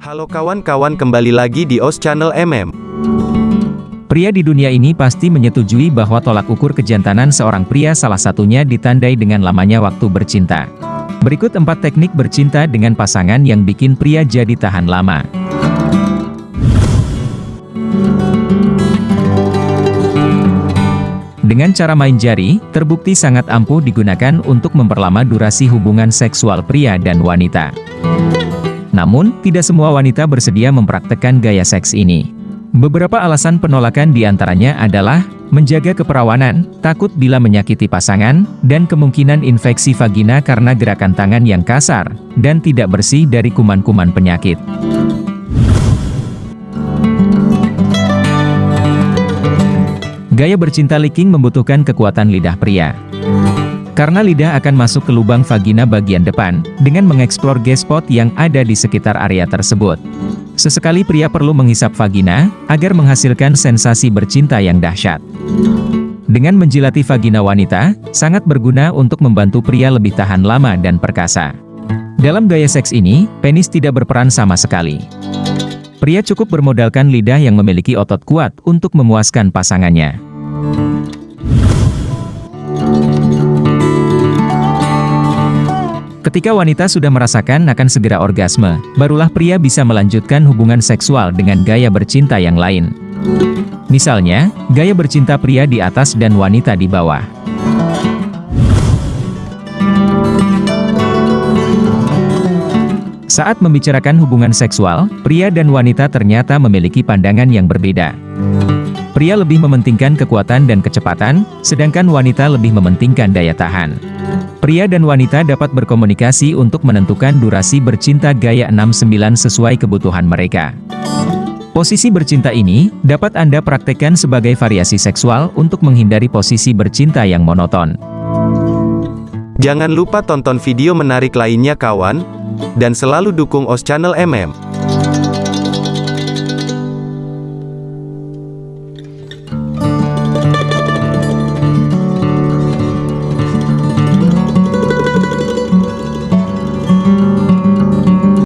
Halo kawan-kawan kembali lagi di OS Channel MM. Pria di dunia ini pasti menyetujui bahwa tolak ukur kejantanan seorang pria salah satunya ditandai dengan lamanya waktu bercinta. Berikut empat teknik bercinta dengan pasangan yang bikin pria jadi tahan lama. Dengan cara main jari, terbukti sangat ampuh digunakan untuk memperlama durasi hubungan seksual pria dan wanita. Namun, tidak semua wanita bersedia mempraktekkan gaya seks ini. Beberapa alasan penolakan di antaranya adalah, menjaga keperawanan, takut bila menyakiti pasangan, dan kemungkinan infeksi vagina karena gerakan tangan yang kasar, dan tidak bersih dari kuman-kuman penyakit. Gaya bercinta licking membutuhkan kekuatan lidah pria. Karena lidah akan masuk ke lubang vagina bagian depan, dengan mengeksplor G-spot yang ada di sekitar area tersebut. Sesekali pria perlu menghisap vagina, agar menghasilkan sensasi bercinta yang dahsyat. Dengan menjilati vagina wanita, sangat berguna untuk membantu pria lebih tahan lama dan perkasa. Dalam gaya seks ini, penis tidak berperan sama sekali. Pria cukup bermodalkan lidah yang memiliki otot kuat untuk memuaskan pasangannya. Ketika wanita sudah merasakan akan segera orgasme, barulah pria bisa melanjutkan hubungan seksual dengan gaya bercinta yang lain. Misalnya, gaya bercinta pria di atas dan wanita di bawah. Saat membicarakan hubungan seksual, pria dan wanita ternyata memiliki pandangan yang berbeda. Pria lebih mementingkan kekuatan dan kecepatan, sedangkan wanita lebih mementingkan daya tahan. Pria dan wanita dapat berkomunikasi untuk menentukan durasi bercinta gaya 69 sesuai kebutuhan mereka. Posisi bercinta ini, dapat Anda praktekkan sebagai variasi seksual untuk menghindari posisi bercinta yang monoton. Jangan lupa tonton video menarik lainnya kawan, dan selalu dukung OS Channel MM.